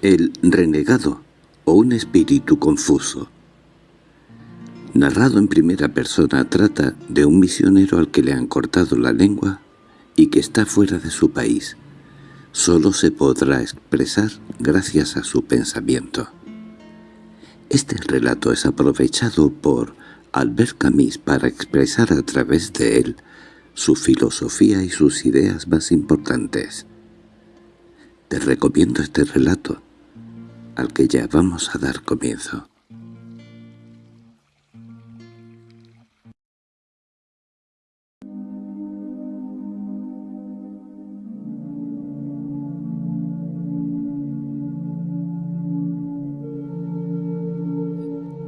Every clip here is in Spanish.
El renegado o un espíritu confuso. Narrado en primera persona trata de un misionero al que le han cortado la lengua y que está fuera de su país. Solo se podrá expresar gracias a su pensamiento. Este relato es aprovechado por Albert Camus para expresar a través de él su filosofía y sus ideas más importantes. Te recomiendo este relato al que ya vamos a dar comienzo.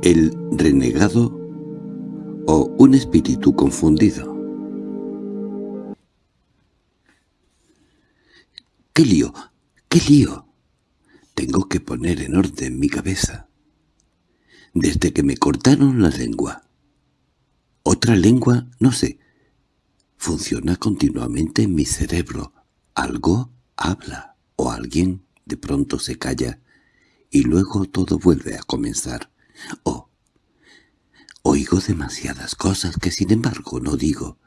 El renegado o un espíritu confundido. ¡Qué lío! ¡Qué lío! Tengo que poner en orden mi cabeza. Desde que me cortaron la lengua. Otra lengua, no sé. Funciona continuamente en mi cerebro. Algo habla o alguien de pronto se calla y luego todo vuelve a comenzar. Oh, oigo demasiadas cosas que sin embargo no digo.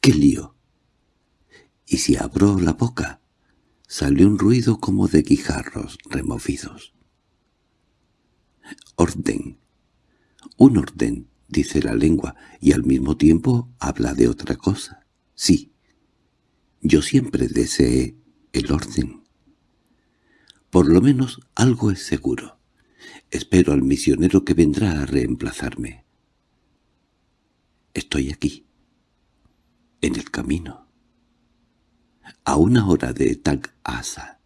¡Qué lío! ¿Y si abro la boca? Salió un ruido como de guijarros removidos. Orden. Un orden, dice la lengua, y al mismo tiempo habla de otra cosa. Sí, yo siempre deseé el orden. Por lo menos algo es seguro. Espero al misionero que vendrá a reemplazarme. Estoy aquí, en el camino a una hora de Tag-Asa,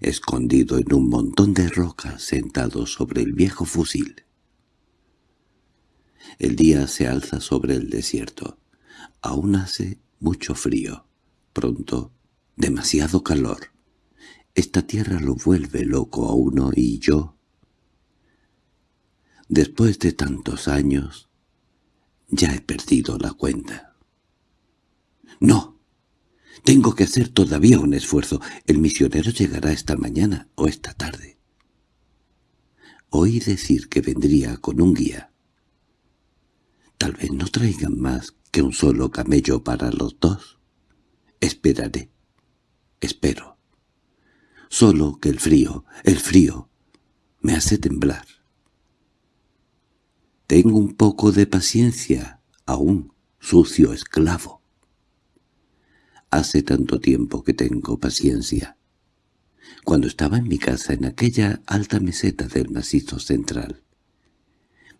escondido en un montón de rocas sentado sobre el viejo fusil. El día se alza sobre el desierto. Aún hace mucho frío. Pronto, demasiado calor. Esta tierra lo vuelve loco a uno y yo. Después de tantos años, ya he perdido la cuenta. ¡No! Tengo que hacer todavía un esfuerzo. El misionero llegará esta mañana o esta tarde. Oí decir que vendría con un guía. Tal vez no traigan más que un solo camello para los dos. Esperaré. Espero. Solo que el frío, el frío, me hace temblar. Tengo un poco de paciencia, aún, sucio esclavo. Hace tanto tiempo que tengo paciencia. Cuando estaba en mi casa en aquella alta meseta del macizo central.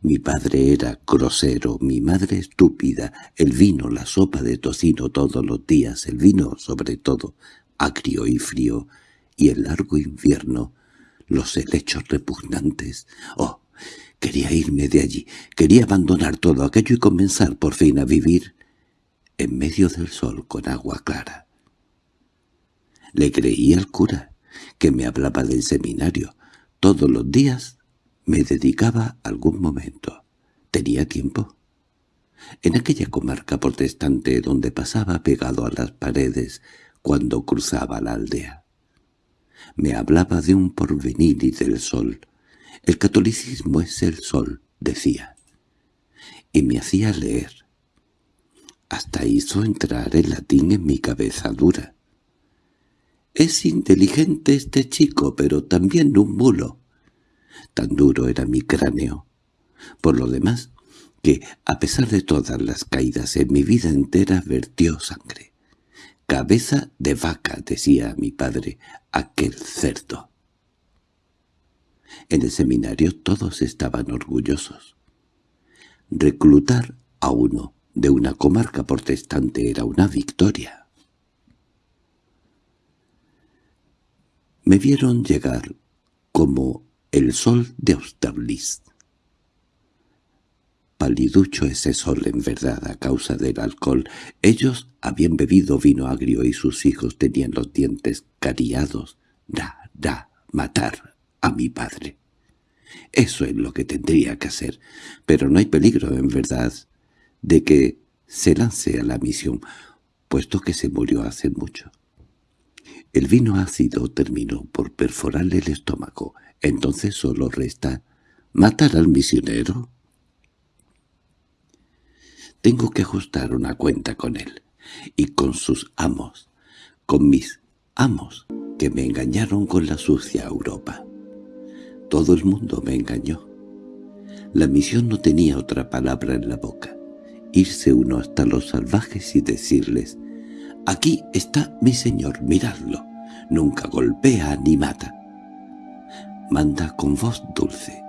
Mi padre era grosero, mi madre estúpida, el vino, la sopa de tocino todos los días, el vino sobre todo, agrio y frío, y el largo invierno, los helechos repugnantes. ¡Oh! Quería irme de allí, quería abandonar todo aquello y comenzar por fin a vivir en medio del sol con agua clara. Le creí al cura, que me hablaba del seminario. Todos los días me dedicaba algún momento. Tenía tiempo. En aquella comarca protestante donde pasaba pegado a las paredes cuando cruzaba la aldea. Me hablaba de un porvenir y del sol. El catolicismo es el sol, decía. Y me hacía leer. Hasta hizo entrar el latín en mi cabeza dura. Es inteligente este chico, pero también un mulo. Tan duro era mi cráneo. Por lo demás, que, a pesar de todas las caídas en mi vida entera, vertió sangre. «Cabeza de vaca», decía mi padre, aquel cerdo. En el seminario todos estaban orgullosos. Reclutar a uno de una comarca protestante era una victoria. Me vieron llegar como el sol de Austerlitz. Paliducho ese sol en verdad a causa del alcohol. Ellos habían bebido vino agrio y sus hijos tenían los dientes cariados. Da, da, matar a mi padre. Eso es lo que tendría que hacer. Pero no hay peligro, en verdad de que se lance a la misión, puesto que se murió hace mucho. El vino ácido terminó por perforarle el estómago. Entonces solo resta matar al misionero. Tengo que ajustar una cuenta con él y con sus amos, con mis amos que me engañaron con la sucia Europa. Todo el mundo me engañó. La misión no tenía otra palabra en la boca. Irse uno hasta los salvajes y decirles «Aquí está mi señor, miradlo. Nunca golpea ni mata». Manda con voz dulce.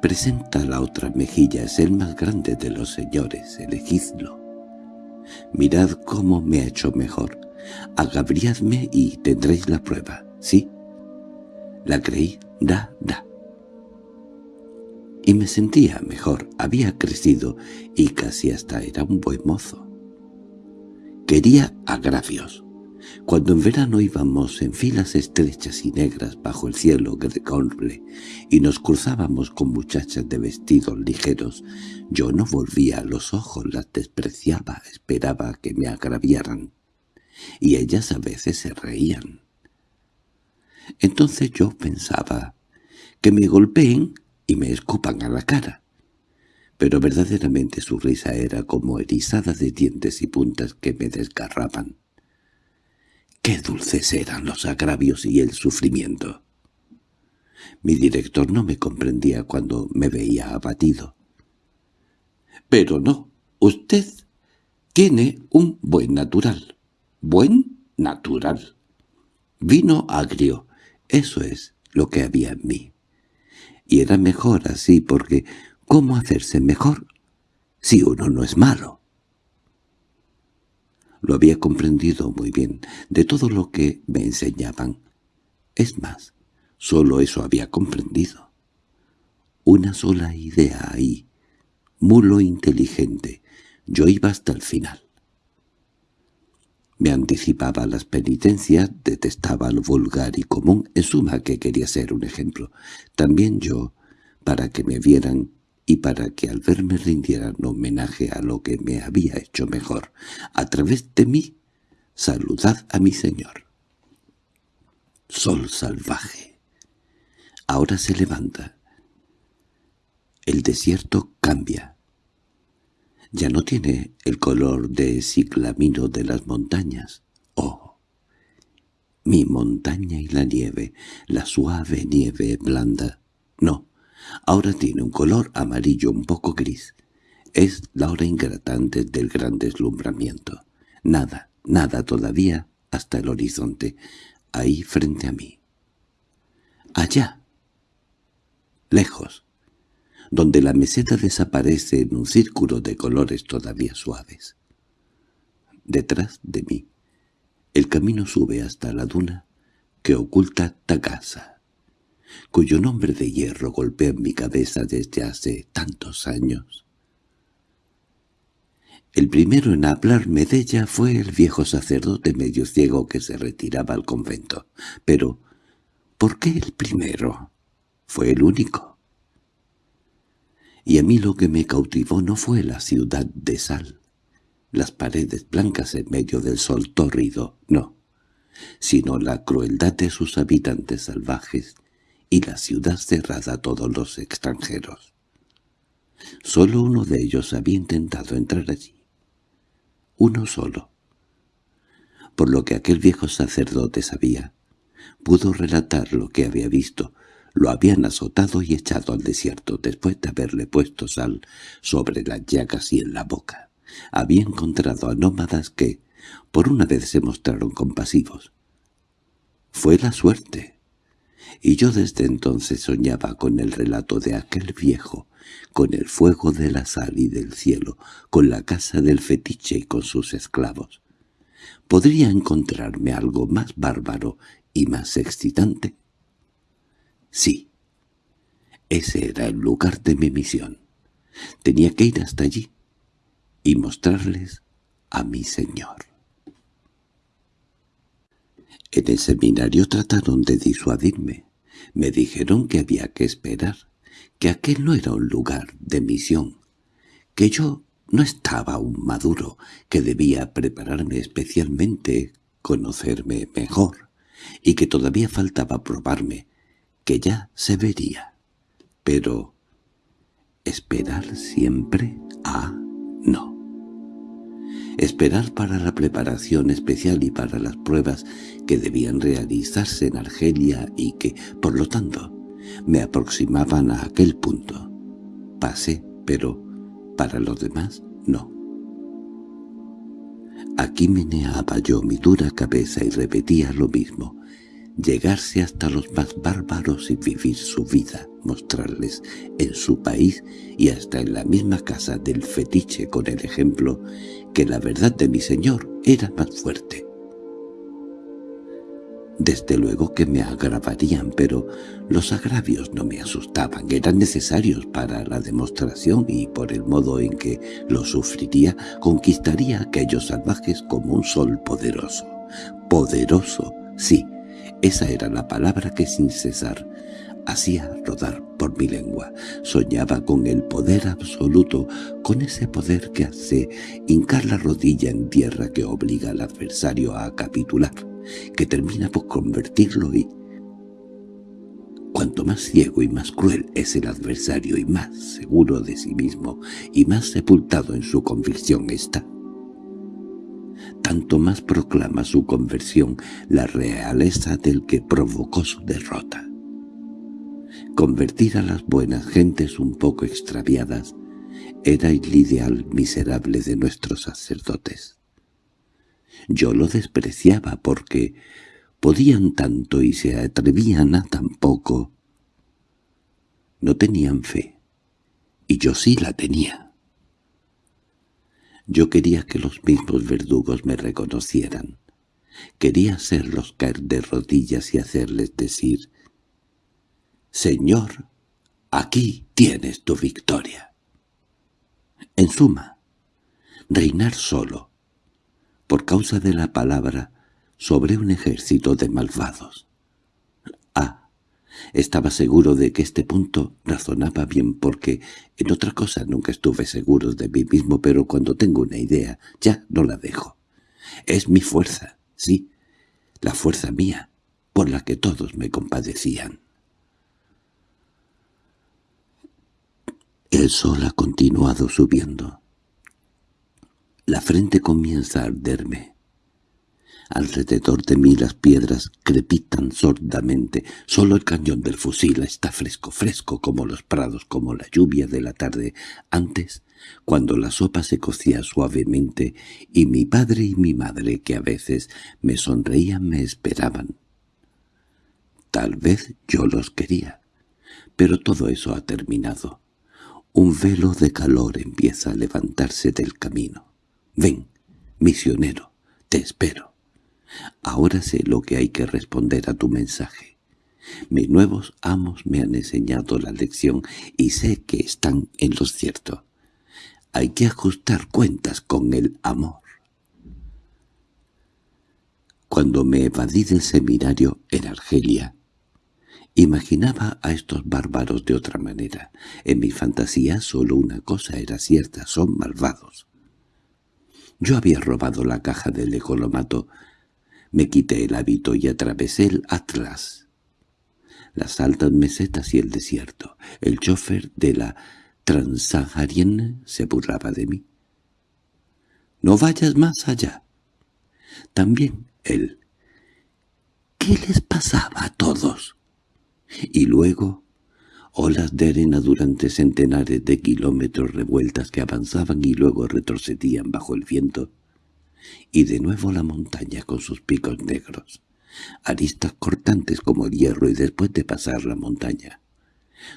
Presenta la otra mejilla, es el más grande de los señores, elegidlo. Mirad cómo me ha hecho mejor. Agabriadme y tendréis la prueba, ¿sí? La creí, da, da. Y me sentía mejor, había crecido y casi hasta era un buen mozo. Quería agravios. Cuando en verano íbamos en filas estrechas y negras bajo el cielo grecorble y nos cruzábamos con muchachas de vestidos ligeros, yo no volvía los ojos, las despreciaba, esperaba que me agraviaran. Y ellas a veces se reían. Entonces yo pensaba que me golpeen y me escupan a la cara. Pero verdaderamente su risa era como erizada de dientes y puntas que me desgarraban. Qué dulces eran los agravios y el sufrimiento. Mi director no me comprendía cuando me veía abatido. Pero no, usted tiene un buen natural. Buen natural. Vino agrio, eso es lo que había en mí. Y era mejor así porque ¿cómo hacerse mejor si uno no es malo? Lo había comprendido muy bien, de todo lo que me enseñaban. Es más, solo eso había comprendido. Una sola idea ahí, mulo inteligente. Yo iba hasta el final. Me anticipaba las penitencias, detestaba lo vulgar y común, en suma que quería ser un ejemplo. También yo, para que me vieran, y para que al verme rindieran homenaje a lo que me había hecho mejor, a través de mí, saludad a mi señor. Sol salvaje. Ahora se levanta. El desierto cambia. Ya no tiene el color de ciclamino de las montañas. ¡Oh! Mi montaña y la nieve, la suave nieve blanda. No, Ahora tiene un color amarillo un poco gris. Es la hora ingrata del gran deslumbramiento. Nada, nada todavía hasta el horizonte, ahí frente a mí. Allá, lejos, donde la meseta desaparece en un círculo de colores todavía suaves. Detrás de mí, el camino sube hasta la duna que oculta Tagasa cuyo nombre de hierro golpea mi cabeza desde hace tantos años. El primero en hablarme de ella fue el viejo sacerdote medio ciego que se retiraba al convento. Pero, ¿por qué el primero? Fue el único. Y a mí lo que me cautivó no fue la ciudad de sal, las paredes blancas en medio del sol tórrido, no, sino la crueldad de sus habitantes salvajes y la ciudad cerrada a todos los extranjeros. Solo uno de ellos había intentado entrar allí. Uno solo. Por lo que aquel viejo sacerdote sabía, pudo relatar lo que había visto. Lo habían azotado y echado al desierto después de haberle puesto sal sobre las llagas y en la boca. Había encontrado a nómadas que, por una vez se mostraron compasivos. Fue la suerte y yo desde entonces soñaba con el relato de aquel viejo, con el fuego de la sal y del cielo, con la casa del fetiche y con sus esclavos. ¿Podría encontrarme algo más bárbaro y más excitante? Sí. Ese era el lugar de mi misión. Tenía que ir hasta allí y mostrarles a mi Señor. En el seminario trataron de disuadirme. Me dijeron que había que esperar, que aquel no era un lugar de misión, que yo no estaba aún maduro, que debía prepararme especialmente, conocerme mejor, y que todavía faltaba probarme, que ya se vería. Pero... ¿esperar siempre? Ah, no. Esperar para la preparación especial y para las pruebas que debían realizarse en Argelia y que, por lo tanto, me aproximaban a aquel punto. Pasé, pero para los demás no. Aquí meneaba yo mi dura cabeza y repetía lo mismo, llegarse hasta los más bárbaros y vivir su vida, mostrarles en su país y hasta en la misma casa del fetiche con el ejemplo que la verdad de mi señor era más fuerte. Desde luego que me agravarían, pero los agravios no me asustaban, eran necesarios para la demostración y por el modo en que lo sufriría conquistaría a aquellos salvajes como un sol poderoso. Poderoso, sí, esa era la palabra que sin cesar hacía rodar por mi lengua. Soñaba con el poder absoluto, con ese poder que hace hincar la rodilla en tierra que obliga al adversario a capitular que termina por convertirlo y... Cuanto más ciego y más cruel es el adversario y más seguro de sí mismo y más sepultado en su convicción está, tanto más proclama su conversión la realeza del que provocó su derrota. Convertir a las buenas gentes un poco extraviadas era el ideal miserable de nuestros sacerdotes. Yo lo despreciaba porque podían tanto y se atrevían a tan poco. No tenían fe, y yo sí la tenía. Yo quería que los mismos verdugos me reconocieran. Quería hacerlos caer de rodillas y hacerles decir, «Señor, aquí tienes tu victoria». En suma, reinar solo, por causa de la palabra, sobre un ejército de malvados. Estaba seguro de que este punto razonaba bien porque en otra cosa nunca estuve seguro de mí mismo, pero cuando tengo una idea ya no la dejo. Es mi fuerza, sí, la fuerza mía, por la que todos me compadecían. El sol ha continuado subiendo. La frente comienza a arderme. Alrededor de mí las piedras crepitan sordamente. Solo el cañón del fusil está fresco, fresco como los prados, como la lluvia de la tarde. Antes, cuando la sopa se cocía suavemente y mi padre y mi madre, que a veces me sonreían, me esperaban. Tal vez yo los quería, pero todo eso ha terminado. Un velo de calor empieza a levantarse del camino. Ven, misionero, te espero. Ahora sé lo que hay que responder a tu mensaje. Mis nuevos amos me han enseñado la lección y sé que están en lo cierto. Hay que ajustar cuentas con el amor. Cuando me evadí del seminario en Argelia, imaginaba a estos bárbaros de otra manera. En mi fantasía solo una cosa era cierta, son malvados. Yo había robado la caja del ecolomato. Me quité el hábito y atravesé el Atlas. Las altas mesetas y el desierto. El chofer de la Transaharienne se burlaba de mí. «No vayas más allá». También él. ¿Qué les pasaba a todos? Y luego olas de arena durante centenares de kilómetros revueltas que avanzaban y luego retrocedían bajo el viento, y de nuevo la montaña con sus picos negros, aristas cortantes como el hierro y después de pasar la montaña.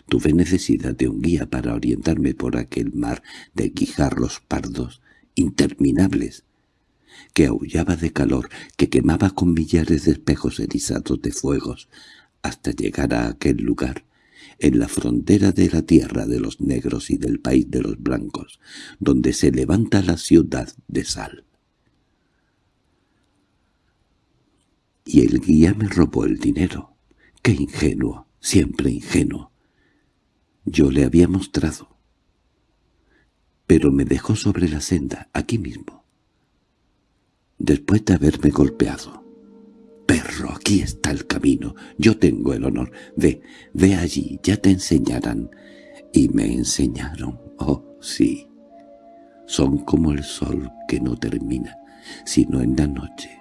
Tuve necesidad de un guía para orientarme por aquel mar de guijarros pardos, interminables, que aullaba de calor, que quemaba con millares de espejos erizados de fuegos, hasta llegar a aquel lugar, en la frontera de la tierra de los negros y del país de los blancos, donde se levanta la ciudad de sal. Y el guía me robó el dinero. ¡Qué ingenuo! Siempre ingenuo. Yo le había mostrado. Pero me dejó sobre la senda, aquí mismo. Después de haberme golpeado. perro, aquí está el camino. Yo tengo el honor. Ve, ve allí, ya te enseñarán. Y me enseñaron. Oh, sí. Son como el sol que no termina, sino en la noche,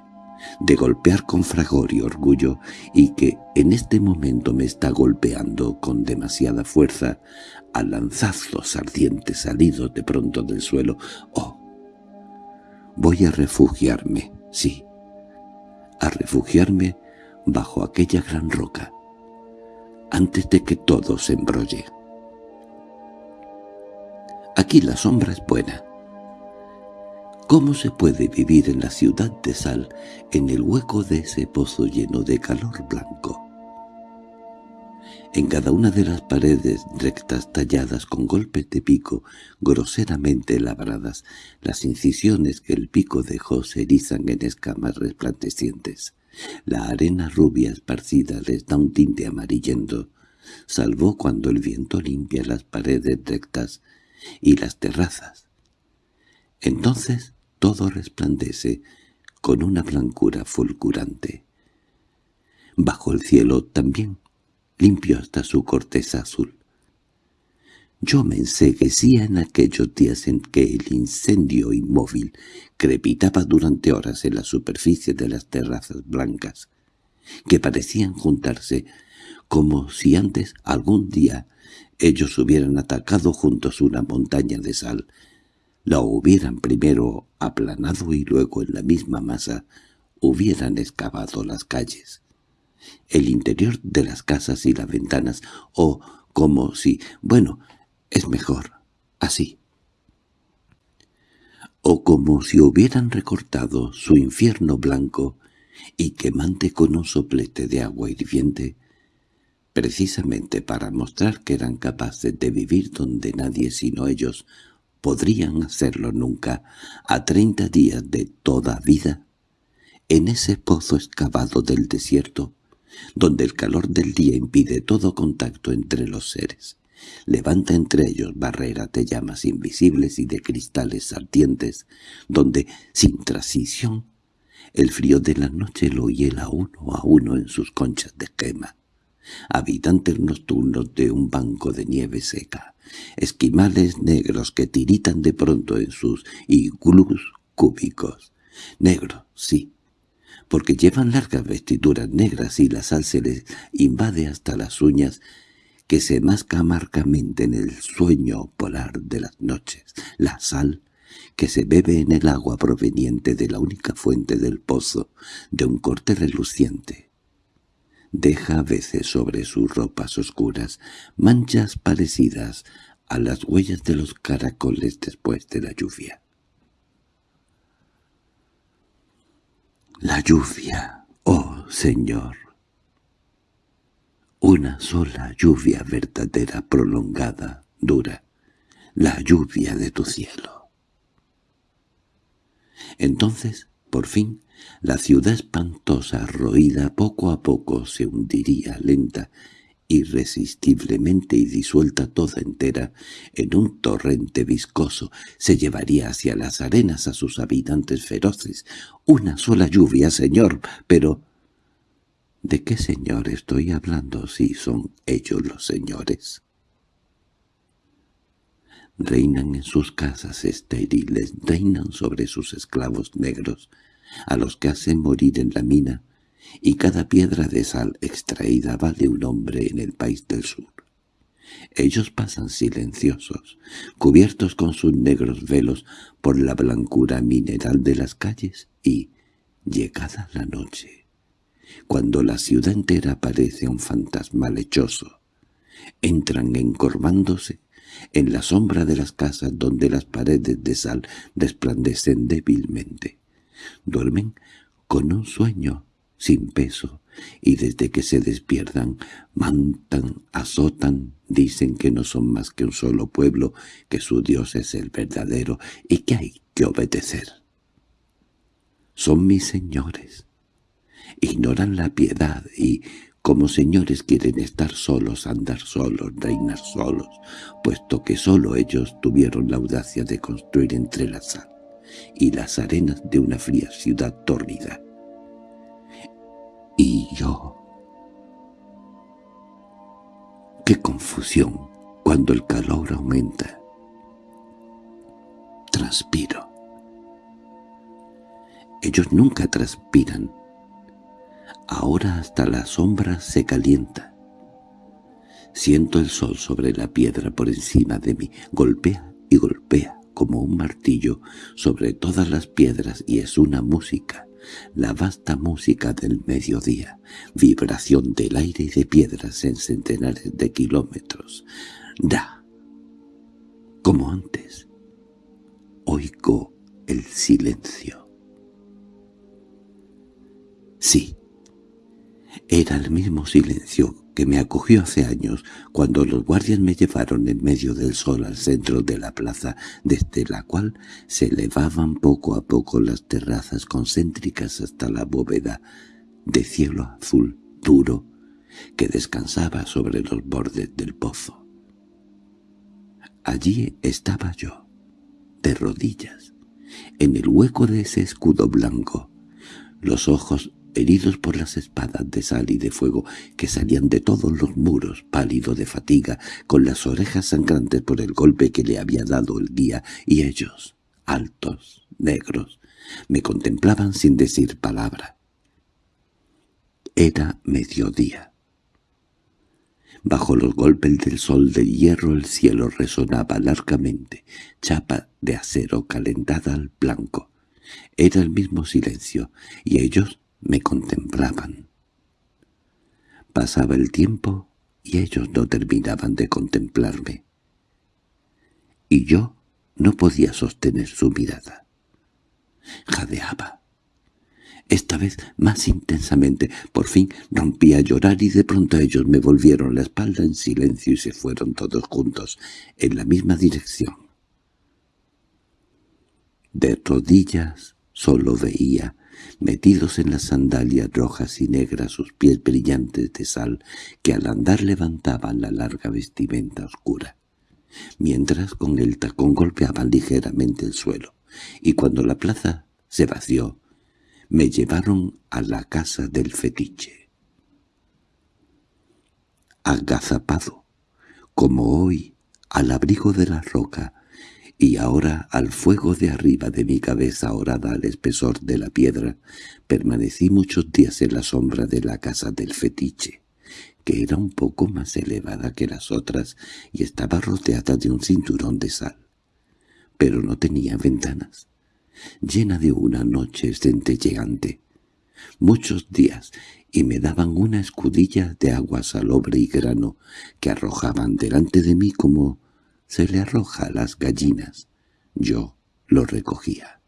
de golpear con fragor y orgullo, y que en este momento me está golpeando con demasiada fuerza a lanzazos ardientes salidos de pronto del suelo. Oh, voy a refugiarme, sí, a refugiarme bajo aquella gran roca, antes de que todo se embrolle. Aquí la sombra es buena. ¿Cómo se puede vivir en la ciudad de sal, en el hueco de ese pozo lleno de calor blanco? En cada una de las paredes rectas talladas con golpes de pico groseramente labradas, las incisiones que el pico dejó se erizan en escamas resplandecientes. La arena rubia esparcida les da un tinte amarillento, salvo cuando el viento limpia las paredes rectas y las terrazas. Entonces todo resplandece con una blancura fulgurante. Bajo el cielo también limpio hasta su corteza azul. Yo me enseguecía en aquellos días en que el incendio inmóvil crepitaba durante horas en la superficie de las terrazas blancas, que parecían juntarse como si antes algún día ellos hubieran atacado juntos una montaña de sal, la hubieran primero aplanado y luego en la misma masa hubieran excavado las calles el interior de las casas y las ventanas, o como si, bueno, es mejor, así. O como si hubieran recortado su infierno blanco y quemante con un soplete de agua hirviente, precisamente para mostrar que eran capaces de vivir donde nadie sino ellos podrían hacerlo nunca, a treinta días de toda vida, en ese pozo excavado del desierto, donde el calor del día impide todo contacto entre los seres. Levanta entre ellos barreras de llamas invisibles y de cristales ardientes, donde, sin transición, el frío de la noche lo hiela uno a uno en sus conchas de quema. Habitantes nocturnos de un banco de nieve seca, esquimales negros que tiritan de pronto en sus iglús cúbicos. Negro, sí, porque llevan largas vestiduras negras y la sal se les invade hasta las uñas que se masca amargamente en el sueño polar de las noches. La sal que se bebe en el agua proveniente de la única fuente del pozo, de un corte reluciente. Deja a veces sobre sus ropas oscuras manchas parecidas a las huellas de los caracoles después de la lluvia. La lluvia, oh Señor. Una sola lluvia verdadera, prolongada, dura, la lluvia de tu cielo. Entonces, por fin, la ciudad espantosa, roída poco a poco, se hundiría lenta irresistiblemente y disuelta toda entera en un torrente viscoso, se llevaría hacia las arenas a sus habitantes feroces. Una sola lluvia, señor, pero... ¿De qué señor estoy hablando si son ellos los señores? Reinan en sus casas estériles, reinan sobre sus esclavos negros, a los que hacen morir en la mina, y cada piedra de sal extraída vale un hombre en el país del sur. Ellos pasan silenciosos, cubiertos con sus negros velos por la blancura mineral de las calles y, llegada la noche, cuando la ciudad entera parece un fantasma lechoso, entran encorvándose en la sombra de las casas donde las paredes de sal resplandecen débilmente. Duermen con un sueño sin peso, y desde que se despiertan, mantan, azotan, dicen que no son más que un solo pueblo, que su Dios es el verdadero y que hay que obedecer. Son mis señores. Ignoran la piedad y, como señores quieren estar solos, andar solos, reinar solos, puesto que solo ellos tuvieron la audacia de construir entre la sal y las arenas de una fría ciudad tórrida Y yo... ¡Qué confusión cuando el calor aumenta! Transpiro. Ellos nunca transpiran. Ahora hasta la sombra se calienta. Siento el sol sobre la piedra por encima de mí. Golpea y golpea como un martillo sobre todas las piedras y es una música, la vasta música del mediodía, vibración del aire y de piedras en centenares de kilómetros. Da, como antes, oigo el silencio. Sí, era el mismo silencio que me acogió hace años cuando los guardias me llevaron en medio del sol al centro de la plaza, desde la cual se elevaban poco a poco las terrazas concéntricas hasta la bóveda de cielo azul duro que descansaba sobre los bordes del pozo. Allí estaba yo, de rodillas, en el hueco de ese escudo blanco, los ojos heridos por las espadas de sal y de fuego que salían de todos los muros, pálido de fatiga, con las orejas sangrantes por el golpe que le había dado el guía, y ellos, altos, negros, me contemplaban sin decir palabra. Era mediodía. Bajo los golpes del sol de hierro el cielo resonaba largamente, chapa de acero calentada al blanco. Era el mismo silencio, y ellos me contemplaban. Pasaba el tiempo y ellos no terminaban de contemplarme. Y yo no podía sostener su mirada. Jadeaba. Esta vez más intensamente, por fin rompí a llorar y de pronto ellos me volvieron la espalda en silencio y se fueron todos juntos, en la misma dirección. De rodillas solo veía metidos en las sandalias rojas y negras sus pies brillantes de sal que al andar levantaban la larga vestimenta oscura, mientras con el tacón golpeaban ligeramente el suelo, y cuando la plaza se vació, me llevaron a la casa del fetiche. Agazapado, como hoy, al abrigo de la roca, y ahora al fuego de arriba de mi cabeza orada al espesor de la piedra, permanecí muchos días en la sombra de la casa del fetiche, que era un poco más elevada que las otras y estaba rodeada de un cinturón de sal. Pero no tenía ventanas, llena de una noche centelleante. Muchos días, y me daban una escudilla de agua salobre y grano que arrojaban delante de mí como se le arroja a las gallinas. Yo lo recogía.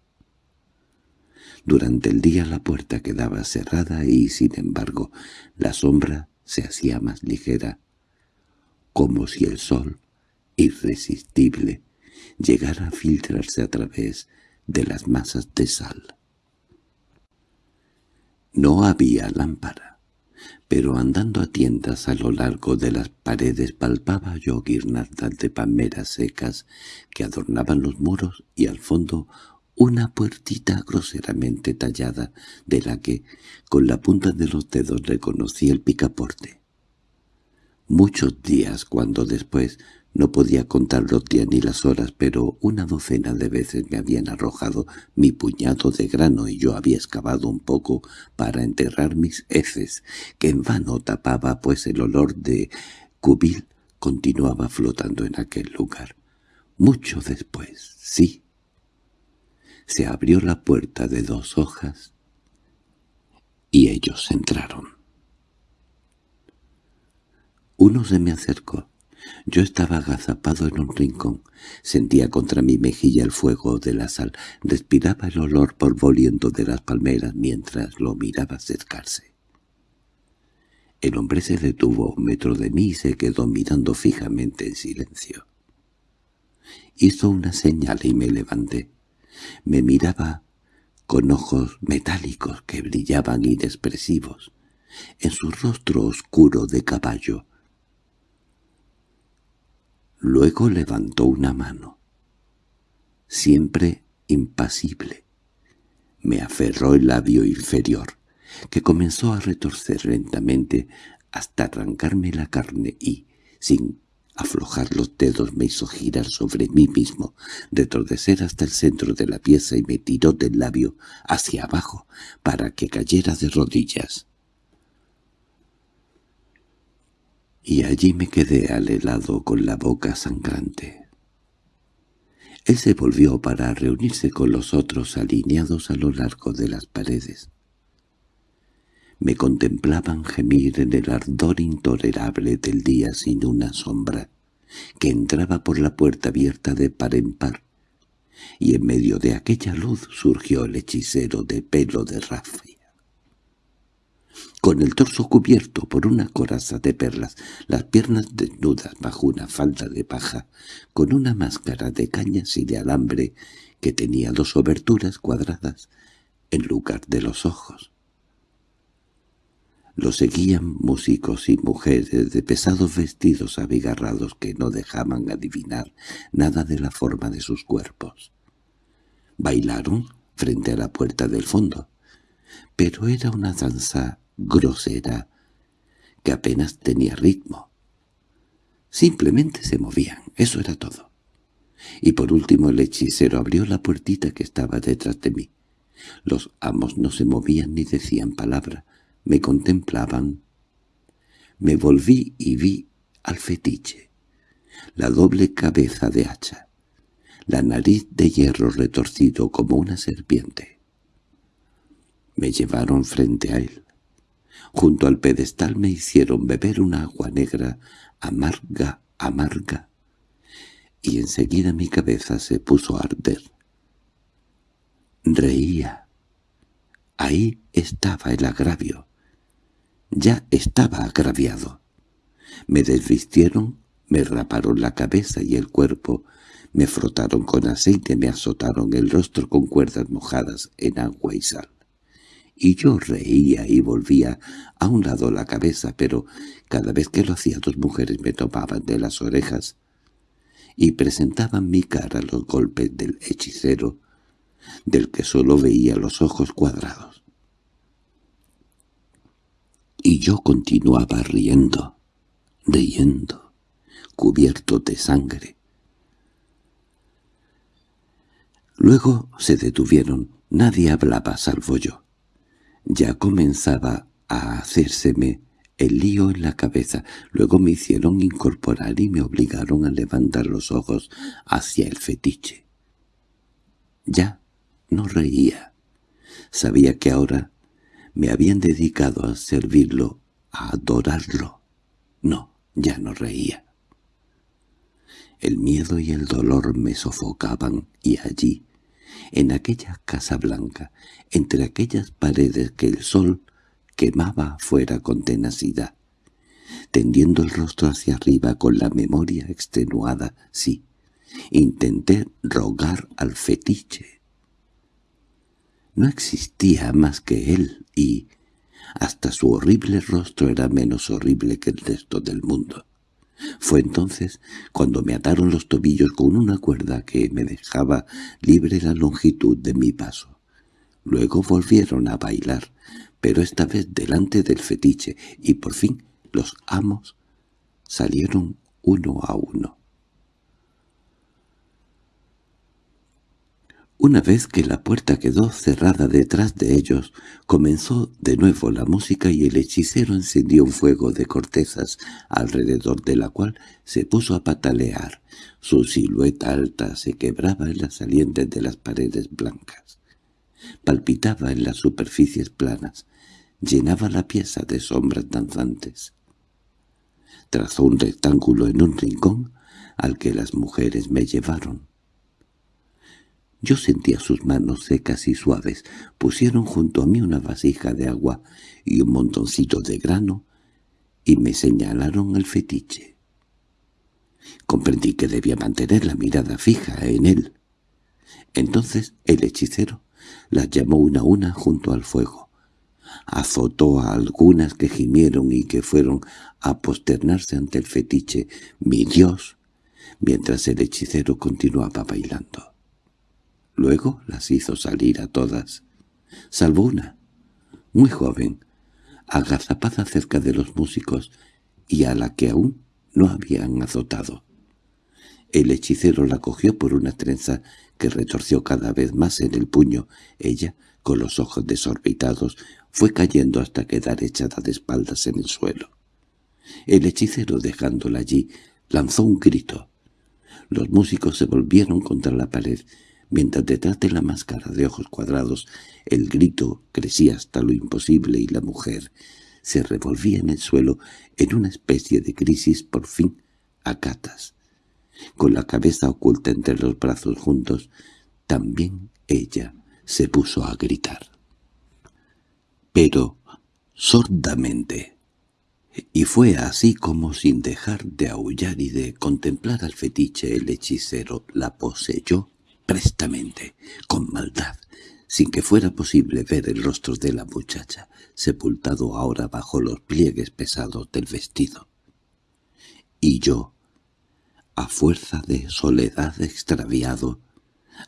Durante el día la puerta quedaba cerrada y, sin embargo, la sombra se hacía más ligera, como si el sol, irresistible, llegara a filtrarse a través de las masas de sal. No había lámpara pero andando a tiendas a lo largo de las paredes palpaba yo guirnaldas de palmeras secas que adornaban los muros y al fondo una puertita groseramente tallada de la que, con la punta de los dedos, reconocí el picaporte. Muchos días cuando después no podía contar los días ni las horas, pero una docena de veces me habían arrojado mi puñado de grano y yo había excavado un poco para enterrar mis heces, que en vano tapaba, pues el olor de cubil continuaba flotando en aquel lugar. Mucho después, sí. Se abrió la puerta de dos hojas y ellos entraron. Uno se me acercó. Yo estaba agazapado en un rincón, sentía contra mi mejilla el fuego de la sal, respiraba el olor polvoriento de las palmeras mientras lo miraba acercarse. El hombre se detuvo un metro de mí y se quedó mirando fijamente en silencio. Hizo una señal y me levanté. Me miraba con ojos metálicos que brillaban inexpresivos. En su rostro oscuro de caballo Luego levantó una mano. Siempre impasible. Me aferró el labio inferior. que comenzó a retorcer lentamente hasta arrancarme la carne y, sin aflojar los dedos me hizo girar sobre mí mismo, retordecer hasta el centro de la pieza y me tiró del labio hacia abajo para que cayera de rodillas. Y allí me quedé al helado con la boca sangrante. Él se volvió para reunirse con los otros alineados a lo largo de las paredes. Me contemplaban gemir en el ardor intolerable del día sin una sombra, que entraba por la puerta abierta de par en par, y en medio de aquella luz surgió el hechicero de pelo de rafia. Con el torso cubierto por una coraza de perlas, las piernas desnudas bajo una falda de paja, con una máscara de cañas y de alambre que tenía dos oberturas cuadradas en lugar de los ojos. Lo seguían músicos y mujeres de pesados vestidos abigarrados que no dejaban adivinar nada de la forma de sus cuerpos. Bailaron frente a la puerta del fondo, pero era una danza grosera que apenas tenía ritmo. Simplemente se movían, eso era todo. Y por último el hechicero abrió la puertita que estaba detrás de mí. Los amos no se movían ni decían palabra, me contemplaban. Me volví y vi al fetiche, la doble cabeza de hacha, la nariz de hierro retorcido como una serpiente. Me llevaron frente a él. Junto al pedestal me hicieron beber una agua negra, amarga, amarga, y enseguida mi cabeza se puso a arder. Reía. Ahí estaba el agravio. Ya estaba agraviado. Me desvistieron, me raparon la cabeza y el cuerpo, me frotaron con aceite, me azotaron el rostro con cuerdas mojadas en agua y sal. Y yo reía y volvía a un lado la cabeza, pero cada vez que lo hacía dos mujeres me tomaban de las orejas y presentaban mi cara los golpes del hechicero, del que solo veía los ojos cuadrados y yo continuaba riendo, riendo, cubierto de sangre. Luego se detuvieron, nadie hablaba salvo yo. Ya comenzaba a hacérseme el lío en la cabeza, luego me hicieron incorporar y me obligaron a levantar los ojos hacia el fetiche. Ya no reía. Sabía que ahora me habían dedicado a servirlo, a adorarlo. No, ya no reía. El miedo y el dolor me sofocaban y allí, en aquella casa blanca, entre aquellas paredes que el sol quemaba afuera con tenacidad, tendiendo el rostro hacia arriba con la memoria extenuada, sí, intenté rogar al fetiche no existía más que él y hasta su horrible rostro era menos horrible que el resto del mundo. Fue entonces cuando me ataron los tobillos con una cuerda que me dejaba libre la longitud de mi paso. Luego volvieron a bailar, pero esta vez delante del fetiche, y por fin los amos salieron uno a uno. Una vez que la puerta quedó cerrada detrás de ellos, comenzó de nuevo la música y el hechicero encendió un fuego de cortezas, alrededor de la cual se puso a patalear. Su silueta alta se quebraba en las salientes de las paredes blancas. Palpitaba en las superficies planas, llenaba la pieza de sombras danzantes. Trazó un rectángulo en un rincón al que las mujeres me llevaron. Yo sentía sus manos secas y suaves. Pusieron junto a mí una vasija de agua y un montoncito de grano y me señalaron el fetiche. Comprendí que debía mantener la mirada fija en él. Entonces el hechicero las llamó una a una junto al fuego. Azotó a algunas que gimieron y que fueron a posternarse ante el fetiche, mi Dios, mientras el hechicero continuaba bailando. Luego las hizo salir a todas, salvo una. muy joven, agazapada cerca de los músicos y a la que aún no habían azotado. El hechicero la cogió por una trenza que retorció cada vez más en el puño. Ella, con los ojos desorbitados, fue cayendo hasta quedar echada de espaldas en el suelo. El hechicero, dejándola allí, lanzó un grito. Los músicos se volvieron contra la pared, mientras detrás de la máscara de ojos cuadrados el grito crecía hasta lo imposible y la mujer se revolvía en el suelo en una especie de crisis por fin a catas. Con la cabeza oculta entre los brazos juntos, también ella se puso a gritar. Pero sordamente y fue así como sin dejar de aullar y de contemplar al fetiche el hechicero la poseyó prestamente, con maldad, sin que fuera posible ver el rostro de la muchacha, sepultado ahora bajo los pliegues pesados del vestido. Y yo, a fuerza de soledad extraviado,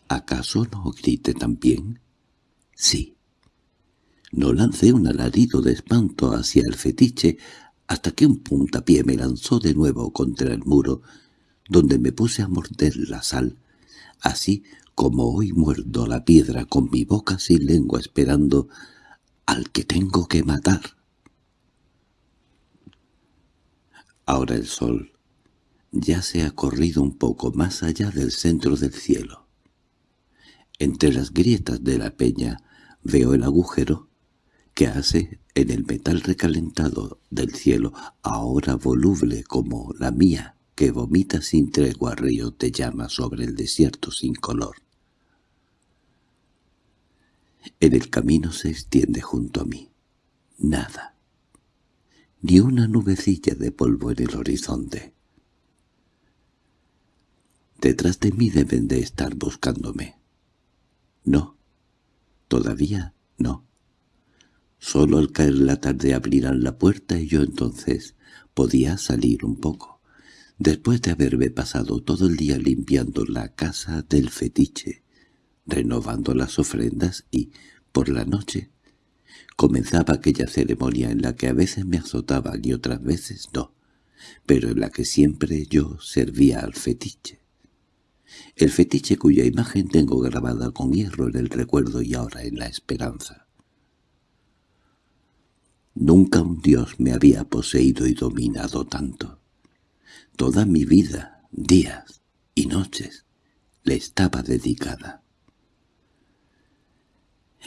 ¿acaso no grité también? Sí. No lancé un alarido de espanto hacia el fetiche hasta que un puntapié me lanzó de nuevo contra el muro, donde me puse a morder la sal, así como hoy muerdo la piedra con mi boca sin lengua esperando al que tengo que matar. Ahora el sol ya se ha corrido un poco más allá del centro del cielo. Entre las grietas de la peña veo el agujero que hace en el metal recalentado del cielo, ahora voluble como la mía, que vomita sin tregua río de llama sobre el desierto sin color. En el camino se extiende junto a mí. Nada. Ni una nubecilla de polvo en el horizonte. Detrás de mí deben de estar buscándome. No. Todavía no. Solo al caer la tarde abrirán la puerta y yo entonces podía salir un poco, después de haberme pasado todo el día limpiando la casa del fetiche, renovando las ofrendas y, por la noche, comenzaba aquella ceremonia en la que a veces me azotaban y otras veces no, pero en la que siempre yo servía al fetiche. El fetiche cuya imagen tengo grabada con hierro en el recuerdo y ahora en la esperanza. Nunca un dios me había poseído y dominado tanto. Toda mi vida, días y noches, le estaba dedicada.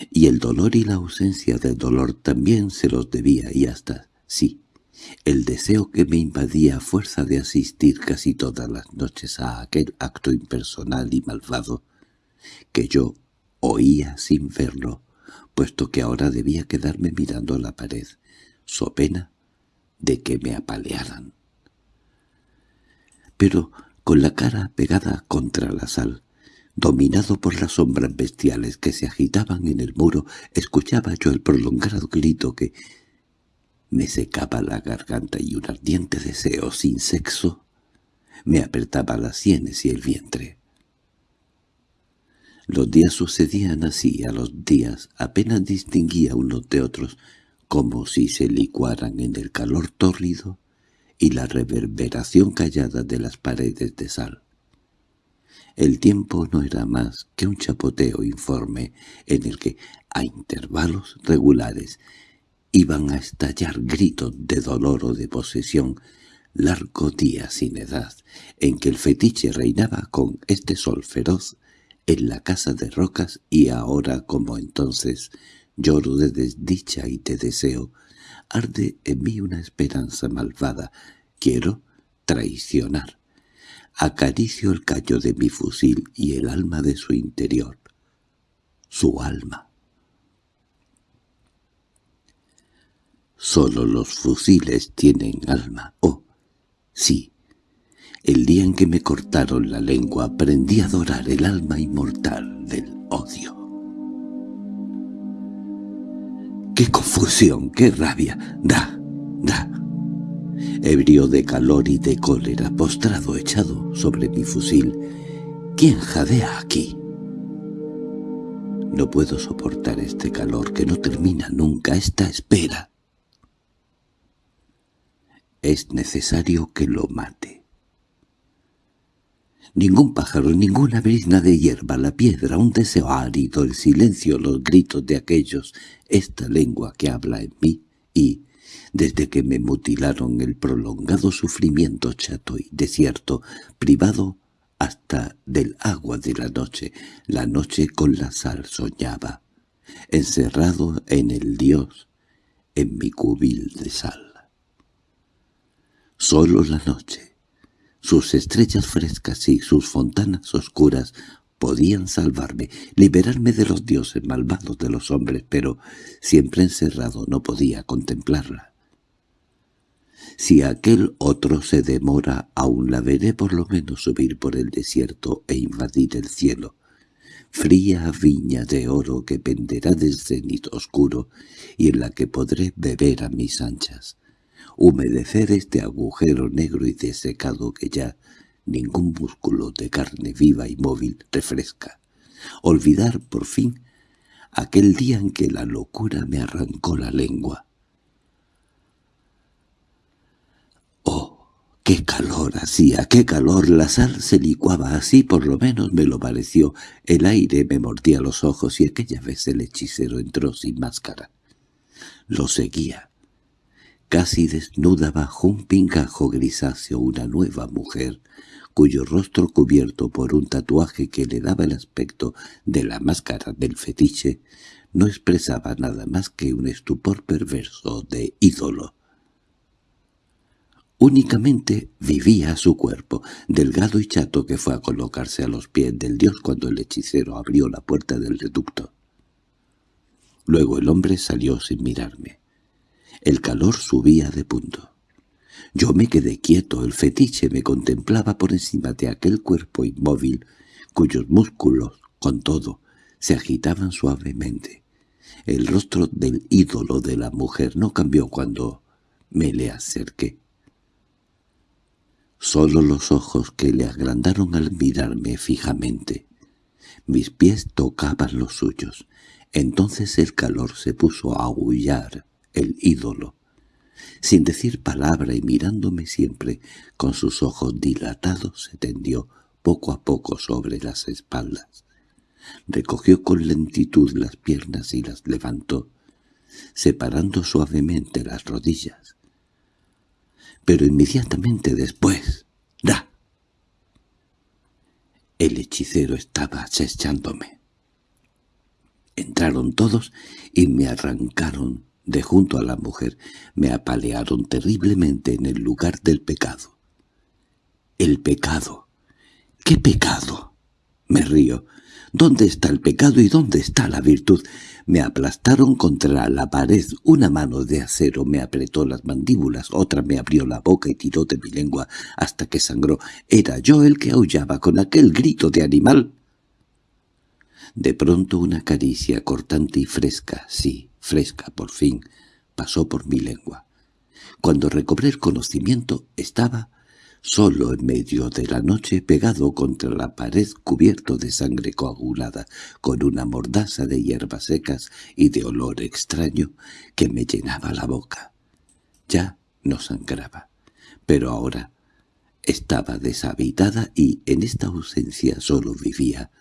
Y el dolor y la ausencia del dolor también se los debía y hasta, sí, el deseo que me invadía a fuerza de asistir casi todas las noches a aquel acto impersonal y malvado, que yo oía sin verlo, puesto que ahora debía quedarme mirando la pared, so pena de que me apalearan. Pero con la cara pegada contra la sal, dominado por las sombras bestiales que se agitaban en el muro, escuchaba yo el prolongado grito que me secaba la garganta y un ardiente deseo sin sexo me apretaba las sienes y el vientre. Los días sucedían así a los días, apenas distinguía unos de otros, como si se licuaran en el calor tórrido y la reverberación callada de las paredes de sal. El tiempo no era más que un chapoteo informe en el que, a intervalos regulares, iban a estallar gritos de dolor o de posesión, largo día sin edad, en que el fetiche reinaba con este sol feroz en la casa de rocas y ahora como entonces Lloro de desdicha y te deseo. Arde en mí una esperanza malvada. Quiero traicionar. Acaricio el callo de mi fusil y el alma de su interior. Su alma. Solo los fusiles tienen alma. Oh, sí. El día en que me cortaron la lengua aprendí a adorar el alma inmortal del odio. ¡Qué confusión, qué rabia! ¡Da, da! Ebrio de calor y de cólera, postrado, echado sobre mi fusil. ¿Quién jadea aquí? No puedo soportar este calor que no termina nunca, esta espera. Es necesario que lo mate. Ningún pájaro, ninguna brizna de hierba, la piedra, un deseo árido, el silencio, los gritos de aquellos, esta lengua que habla en mí, y, desde que me mutilaron el prolongado sufrimiento chato y desierto, privado hasta del agua de la noche, la noche con la sal soñaba, encerrado en el Dios, en mi cubil de sal. Solo la noche, sus estrellas frescas y sus fontanas oscuras podían salvarme, liberarme de los dioses malvados de los hombres, pero siempre encerrado no podía contemplarla. Si aquel otro se demora, aún la veré por lo menos subir por el desierto e invadir el cielo. Fría viña de oro que penderá del cenit oscuro y en la que podré beber a mis anchas. Humedecer este agujero negro y desecado que ya ningún músculo de carne viva y móvil refresca. Olvidar, por fin, aquel día en que la locura me arrancó la lengua. ¡Oh, qué calor hacía, qué calor! La sal se licuaba así, por lo menos me lo pareció. El aire me mordía los ojos y aquella vez el hechicero entró sin máscara. Lo seguía. Casi desnuda bajo un pingajo grisáceo una nueva mujer, cuyo rostro cubierto por un tatuaje que le daba el aspecto de la máscara del fetiche, no expresaba nada más que un estupor perverso de ídolo. Únicamente vivía su cuerpo, delgado y chato que fue a colocarse a los pies del dios cuando el hechicero abrió la puerta del reducto. Luego el hombre salió sin mirarme. El calor subía de punto. Yo me quedé quieto, el fetiche me contemplaba por encima de aquel cuerpo inmóvil, cuyos músculos, con todo, se agitaban suavemente. El rostro del ídolo de la mujer no cambió cuando me le acerqué. Solo los ojos que le agrandaron al mirarme fijamente. Mis pies tocaban los suyos. Entonces el calor se puso a aullar el ídolo sin decir palabra y mirándome siempre con sus ojos dilatados, se tendió poco a poco sobre las espaldas. Recogió con lentitud las piernas y las levantó, separando suavemente las rodillas. Pero inmediatamente después, ¡da! El hechicero estaba acechándome. Entraron todos y me arrancaron de junto a la mujer, me apalearon terriblemente en el lugar del pecado. El pecado. ¿Qué pecado? Me río. ¿Dónde está el pecado y dónde está la virtud? Me aplastaron contra la pared. Una mano de acero me apretó las mandíbulas, otra me abrió la boca y tiró de mi lengua hasta que sangró. Era yo el que aullaba con aquel grito de animal. De pronto una caricia cortante y fresca, sí, fresca por fin, pasó por mi lengua. Cuando recobré el conocimiento estaba solo en medio de la noche pegado contra la pared cubierto de sangre coagulada, con una mordaza de hierbas secas y de olor extraño que me llenaba la boca. Ya no sangraba, pero ahora estaba deshabitada y en esta ausencia solo vivía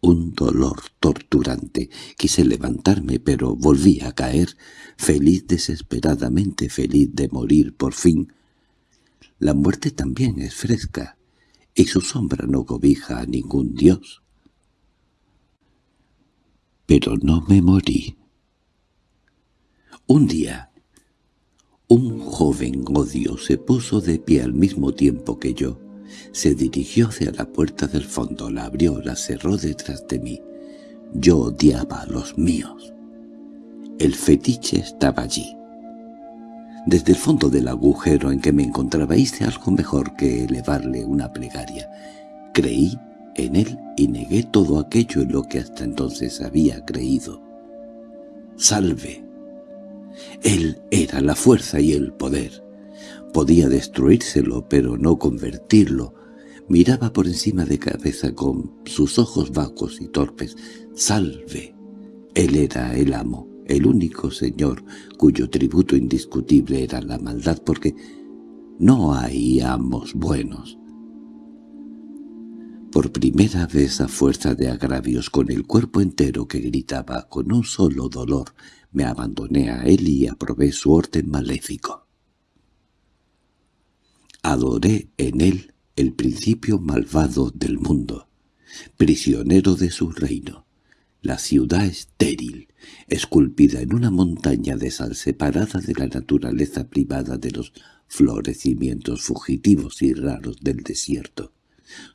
un dolor torturante. Quise levantarme, pero volví a caer, feliz desesperadamente, feliz de morir por fin. La muerte también es fresca, y su sombra no cobija a ningún dios. Pero no me morí. Un día, un joven odio se puso de pie al mismo tiempo que yo, se dirigió hacia la puerta del fondo, la abrió, la cerró detrás de mí. Yo odiaba a los míos. El fetiche estaba allí. Desde el fondo del agujero en que me encontraba hice algo mejor que elevarle una plegaria. Creí en él y negué todo aquello en lo que hasta entonces había creído. ¡Salve! Él era la fuerza y el poder. Podía destruírselo, pero no convertirlo. Miraba por encima de cabeza con sus ojos vacos y torpes. «¡Salve!» Él era el amo, el único señor cuyo tributo indiscutible era la maldad, porque no hay amos buenos. Por primera vez a fuerza de agravios con el cuerpo entero que gritaba con un solo dolor, me abandoné a él y aprobé su orden maléfico. Adoré en él el principio malvado del mundo, prisionero de su reino, la ciudad estéril, esculpida en una montaña de sal separada de la naturaleza privada de los florecimientos fugitivos y raros del desierto,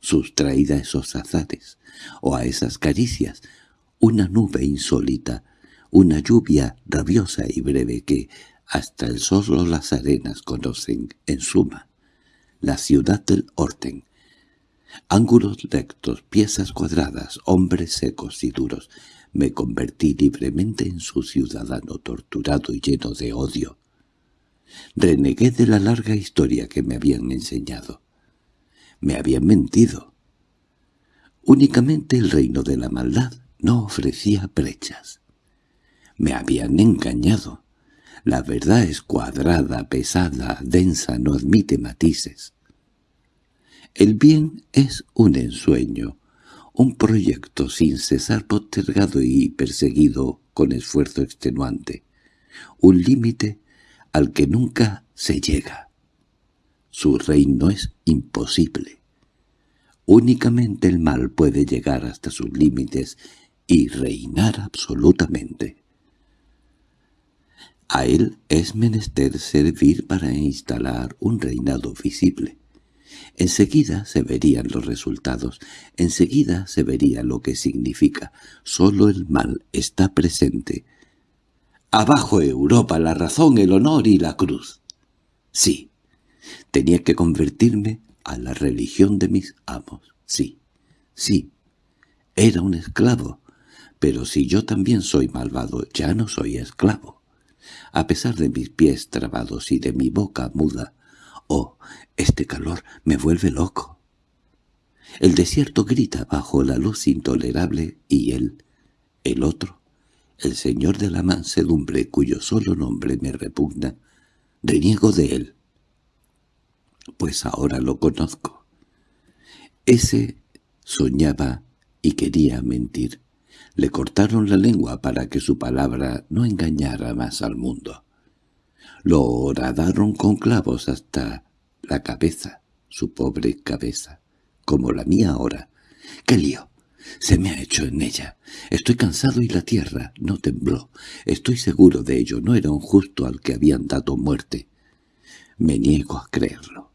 sustraída a esos azares, o a esas caricias, una nube insólita, una lluvia rabiosa y breve que hasta el sol o las arenas conocen, en suma, la ciudad del Orten. Ángulos rectos, piezas cuadradas, hombres secos y duros. Me convertí libremente en su ciudadano torturado y lleno de odio. Renegué de la larga historia que me habían enseñado. Me habían mentido. Únicamente el reino de la maldad no ofrecía brechas. Me habían engañado. La verdad es cuadrada, pesada, densa, no admite matices. El bien es un ensueño, un proyecto sin cesar postergado y perseguido con esfuerzo extenuante, un límite al que nunca se llega. Su reino es imposible. Únicamente el mal puede llegar hasta sus límites y reinar absolutamente. A él es menester servir para instalar un reinado visible. Enseguida se verían los resultados, enseguida se vería lo que significa. Solo el mal está presente, Abajo Europa, la razón, el honor y la cruz. Sí, tenía que convertirme a la religión de mis amos. Sí, sí, era un esclavo. Pero si yo también soy malvado, ya no soy esclavo. A pesar de mis pies trabados y de mi boca muda, oh, este calor me vuelve loco. El desierto grita bajo la luz intolerable y él, el otro, el señor de la mansedumbre, cuyo solo nombre me repugna, reniego de él. Pues ahora lo conozco. Ese soñaba y quería mentir. Le cortaron la lengua para que su palabra no engañara más al mundo. Lo horadaron con clavos hasta la cabeza, su pobre cabeza, como la mía ahora. ¡Qué lío! Se me ha hecho en ella. Estoy cansado y la tierra no tembló. Estoy seguro de ello. No era un justo al que habían dado muerte. Me niego a creerlo.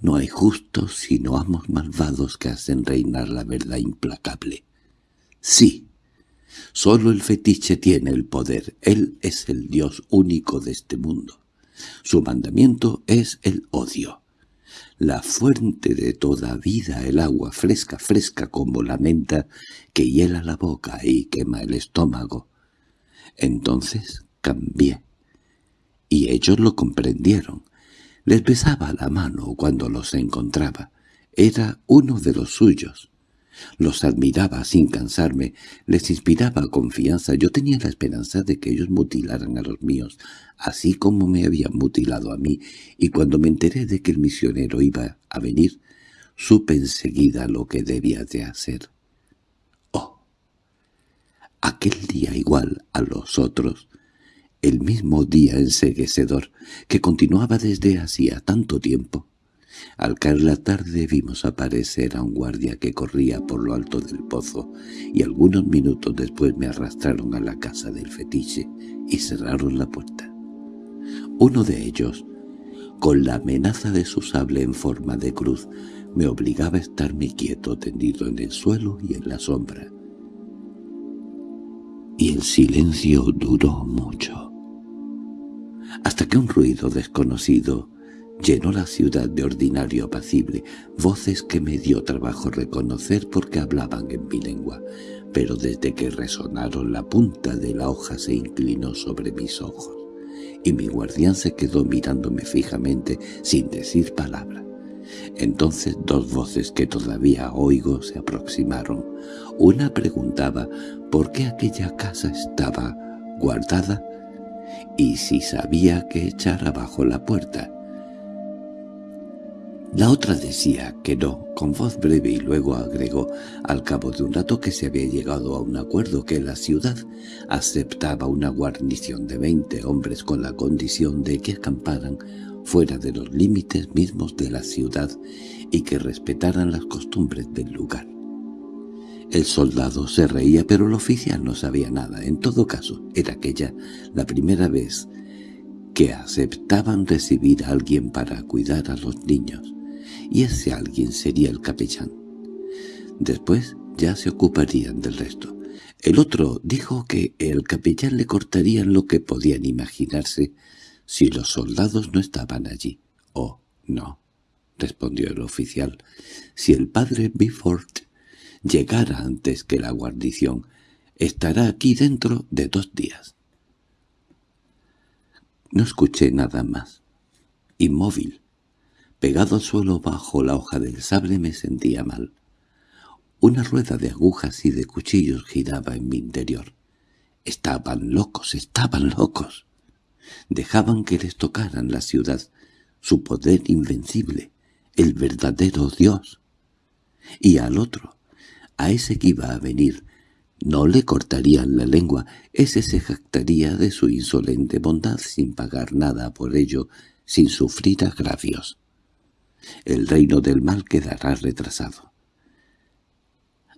No hay justos sino amos malvados que hacen reinar la verdad implacable. Sí, solo el fetiche tiene el poder. Él es el Dios único de este mundo. Su mandamiento es el odio la fuente de toda vida, el agua fresca, fresca como la menta, que hiela la boca y quema el estómago. Entonces cambié. Y ellos lo comprendieron. Les besaba la mano cuando los encontraba. Era uno de los suyos. Los admiraba sin cansarme, les inspiraba confianza. Yo tenía la esperanza de que ellos mutilaran a los míos, así como me habían mutilado a mí, y cuando me enteré de que el misionero iba a venir, supe enseguida lo que debía de hacer. Oh, aquel día igual a los otros, el mismo día enseguecedor, que continuaba desde hacía tanto tiempo, al caer la tarde vimos aparecer a un guardia que corría por lo alto del pozo, y algunos minutos después me arrastraron a la casa del fetiche y cerraron la puerta. Uno de ellos, con la amenaza de su sable en forma de cruz, me obligaba a estarme quieto tendido en el suelo y en la sombra. Y el silencio duró mucho, hasta que un ruido desconocido Llenó la ciudad de ordinario apacible, voces que me dio trabajo reconocer porque hablaban en mi lengua, pero desde que resonaron la punta de la hoja se inclinó sobre mis ojos, y mi guardián se quedó mirándome fijamente sin decir palabra. Entonces dos voces que todavía oigo se aproximaron. Una preguntaba por qué aquella casa estaba guardada y si sabía que echar abajo la puerta. La otra decía que no, con voz breve y luego agregó, al cabo de un rato que se había llegado a un acuerdo que la ciudad aceptaba una guarnición de veinte hombres con la condición de que acamparan fuera de los límites mismos de la ciudad y que respetaran las costumbres del lugar. El soldado se reía, pero el oficial no sabía nada. En todo caso, era aquella la primera vez que aceptaban recibir a alguien para cuidar a los niños, y ese alguien sería el capellán. Después ya se ocuparían del resto. El otro dijo que el capellán le cortarían lo que podían imaginarse si los soldados no estaban allí. «Oh, no», respondió el oficial, «si el padre Biford llegara antes que la guarnición, estará aquí dentro de dos días». No escuché nada más. Inmóvil, pegado al suelo bajo la hoja del sable me sentía mal. Una rueda de agujas y de cuchillos giraba en mi interior. Estaban locos, estaban locos dejaban que les tocaran la ciudad, su poder invencible, el verdadero Dios. Y al otro, a ese que iba a venir, no le cortarían la lengua, ese se jactaría de su insolente bondad sin pagar nada por ello, sin sufrir agravios. El reino del mal quedará retrasado.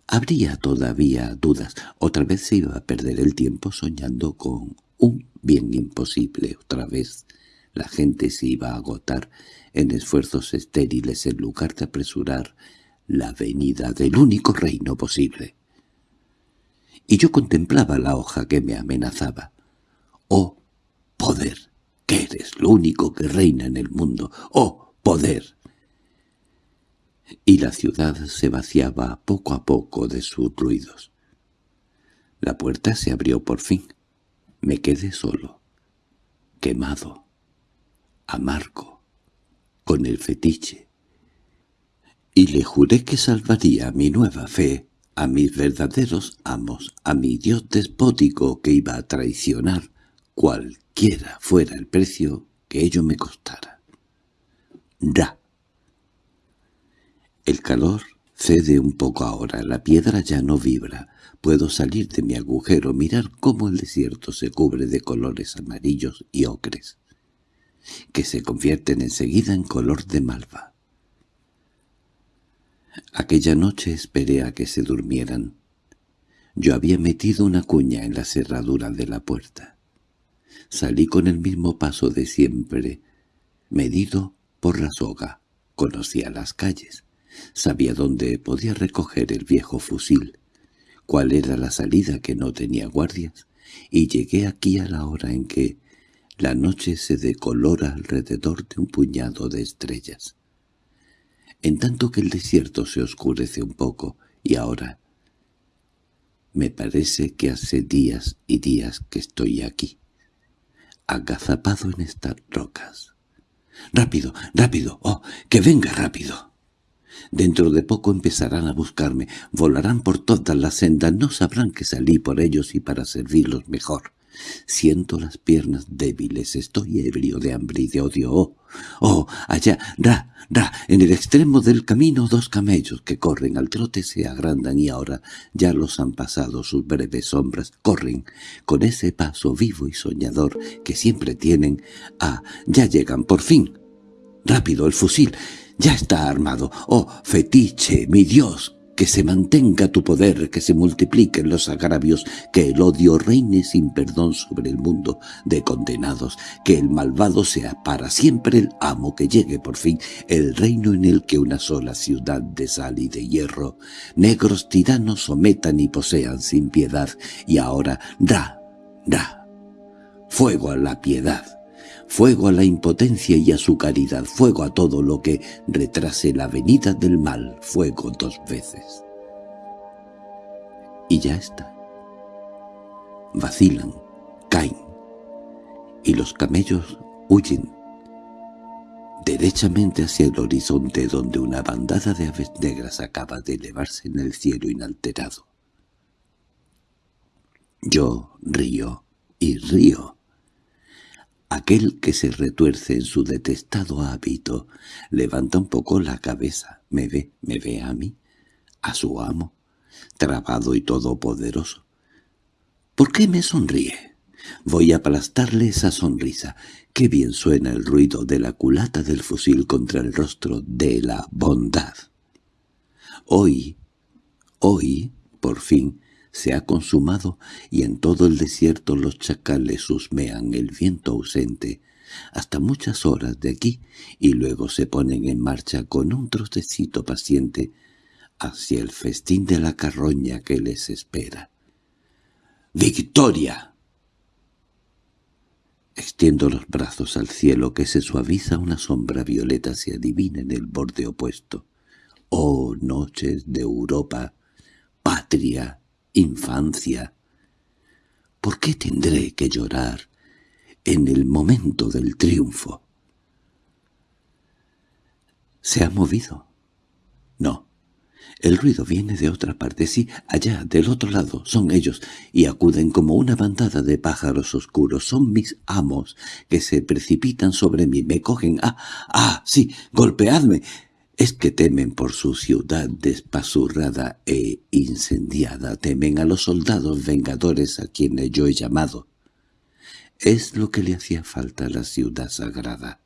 Habría todavía dudas. Otra vez se iba a perder el tiempo soñando con un bien imposible otra vez. La gente se iba a agotar en esfuerzos estériles en lugar de apresurar la venida del único reino posible. Y yo contemplaba la hoja que me amenazaba. ¡Oh, poder! que eres lo único que reina en el mundo! ¡Oh, poder! Y la ciudad se vaciaba poco a poco de sus ruidos. La puerta se abrió por fin. Me quedé solo, quemado, amargo, con el fetiche. Y le juré que salvaría mi nueva fe, a mis verdaderos amos, a mi Dios despótico que iba a traicionar, cualquiera fuera el precio que ello me costara. Da. El calor cede un poco ahora, la piedra ya no vibra, Puedo salir de mi agujero, mirar cómo el desierto se cubre de colores amarillos y ocres, que se convierten enseguida en color de malva. Aquella noche esperé a que se durmieran. Yo había metido una cuña en la cerradura de la puerta. Salí con el mismo paso de siempre, medido por la soga. Conocía las calles. Sabía dónde podía recoger el viejo fusil cuál era la salida que no tenía guardias, y llegué aquí a la hora en que la noche se decolora alrededor de un puñado de estrellas. En tanto que el desierto se oscurece un poco, y ahora me parece que hace días y días que estoy aquí, agazapado en estas rocas. —¡Rápido, rápido! ¡Oh, que venga rápido! Dentro de poco empezarán a buscarme, volarán por todas las sendas, no sabrán que salí por ellos y para servirlos mejor. Siento las piernas débiles, estoy ebrio de hambre y de odio. ¡Oh! ¡Oh! Allá, ra, ra, en el extremo del camino dos camellos que corren al trote se agrandan y ahora ya los han pasado sus breves sombras. Corren con ese paso vivo y soñador que siempre tienen. ¡Ah! Ya llegan, por fin. ¡Rápido, el fusil! Ya está armado. Oh, fetiche, mi Dios, que se mantenga tu poder, que se multipliquen los agravios, que el odio reine sin perdón sobre el mundo de condenados, que el malvado sea para siempre el amo, que llegue por fin el reino en el que una sola ciudad de sal y de hierro, negros tiranos sometan y posean sin piedad, y ahora da, da, fuego a la piedad fuego a la impotencia y a su caridad, fuego a todo lo que retrase la venida del mal, fuego dos veces. Y ya está. Vacilan, caen, y los camellos huyen. derechamente hacia el horizonte donde una bandada de aves negras acaba de elevarse en el cielo inalterado. Yo río y río. Aquel que se retuerce en su detestado hábito levanta un poco la cabeza, me ve, me ve a mí, a su amo, trabado y todopoderoso. ¿Por qué me sonríe? Voy a aplastarle esa sonrisa. Qué bien suena el ruido de la culata del fusil contra el rostro de la bondad. Hoy, hoy, por fin, se ha consumado y en todo el desierto los chacales husmean el viento ausente hasta muchas horas de aquí y luego se ponen en marcha con un trocecito paciente hacia el festín de la carroña que les espera. ¡Victoria! Extiendo los brazos al cielo que se suaviza una sombra violeta se adivina en el borde opuesto. ¡Oh, noches de Europa! ¡Patria! ¡Infancia! ¿Por qué tendré que llorar en el momento del triunfo? ¿Se ha movido? No. El ruido viene de otra parte, sí, allá, del otro lado, son ellos, y acuden como una bandada de pájaros oscuros. Son mis amos, que se precipitan sobre mí, me cogen. ¡Ah, ah, sí, golpeadme! Es que temen por su ciudad despasurrada e incendiada, temen a los soldados vengadores a quienes yo he llamado. Es lo que le hacía falta a la ciudad sagrada.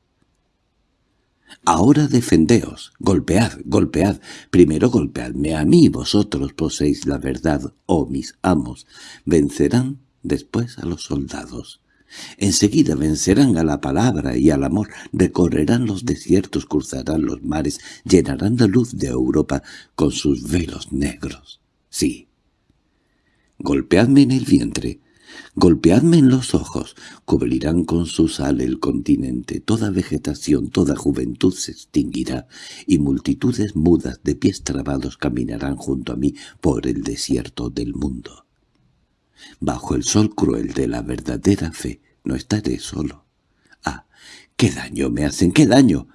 Ahora defendeos, golpead, golpead, primero golpeadme a mí, vosotros poseéis la verdad, oh mis amos, vencerán después a los soldados. Enseguida vencerán a la palabra y al amor, recorrerán los desiertos, cruzarán los mares, llenarán la luz de Europa con sus velos negros. Sí. Golpeadme en el vientre, Golpeadme en los ojos, cubrirán con su sal el continente, toda vegetación, toda juventud se extinguirá, y multitudes mudas de pies trabados caminarán junto a mí por el desierto del mundo. Bajo el sol cruel de la verdadera fe no estaré solo. ¡Ah! ¡Qué daño me hacen! ¡Qué daño!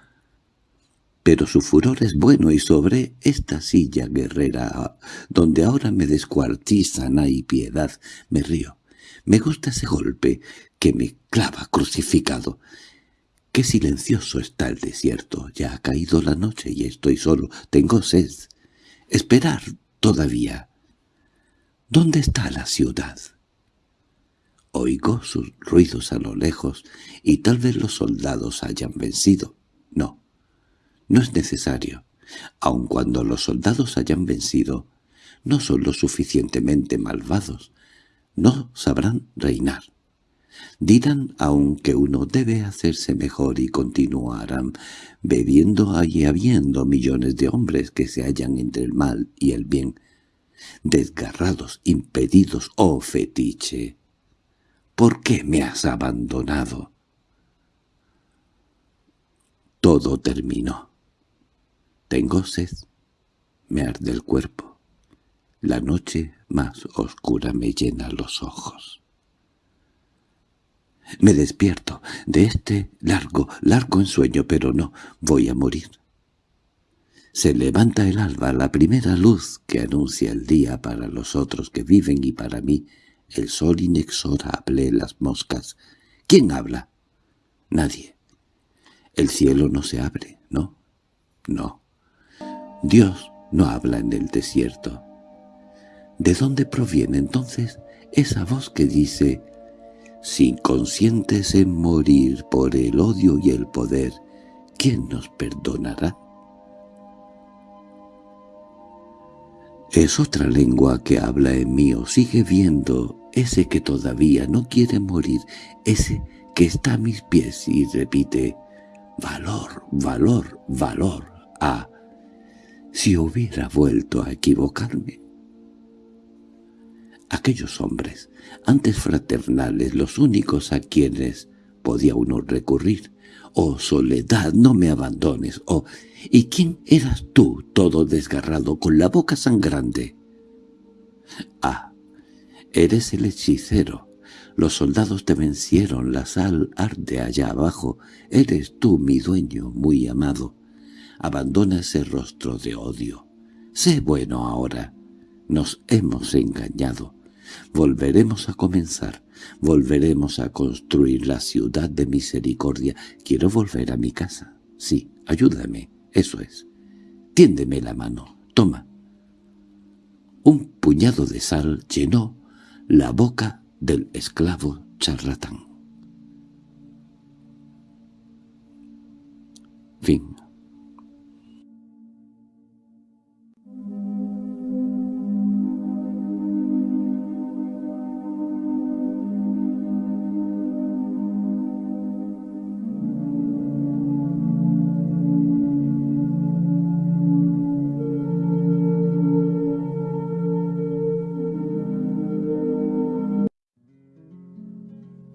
Pero su furor es bueno y sobre esta silla guerrera, donde ahora me descuartizan hay piedad, me río. Me gusta ese golpe que me clava crucificado. Qué silencioso está el desierto. Ya ha caído la noche y estoy solo. Tengo sed. Esperar todavía. ¿Dónde está la ciudad? Oigo sus ruidos a lo lejos y tal vez los soldados hayan vencido. No, no es necesario. Aun cuando los soldados hayan vencido, no son lo suficientemente malvados no sabrán reinar. Dirán aún que uno debe hacerse mejor y continuarán bebiendo y habiendo millones de hombres que se hallan entre el mal y el bien, desgarrados, impedidos, oh fetiche. ¿Por qué me has abandonado? Todo terminó. Tengo sed, me arde el cuerpo. La noche más oscura me llena los ojos. Me despierto de este largo, largo ensueño, pero no, voy a morir. Se levanta el alba, la primera luz que anuncia el día para los otros que viven y para mí, el sol inexorable, las moscas. ¿Quién habla? Nadie. El cielo no se abre, ¿no? No. Dios no habla en el desierto. ¿De dónde proviene entonces esa voz que dice «Si conscientes en morir por el odio y el poder, ¿quién nos perdonará?» Es otra lengua que habla en mí o sigue viendo ese que todavía no quiere morir, ese que está a mis pies y repite «Valor, valor, valor». Ah, si hubiera vuelto a equivocarme. Aquellos hombres, antes fraternales, los únicos a quienes podía uno recurrir. «Oh, soledad, no me abandones», «Oh, ¿y quién eras tú, todo desgarrado, con la boca sangrante?» «Ah, eres el hechicero, Los soldados te vencieron, la sal arde allá abajo. Eres tú, mi dueño, muy amado. Abandona ese rostro de odio. Sé bueno ahora. Nos hemos engañado. Volveremos a comenzar. Volveremos a construir la ciudad de misericordia. Quiero volver a mi casa. Sí, ayúdame. Eso es. Tiéndeme la mano. Toma. Un puñado de sal llenó la boca del esclavo charlatán. Fin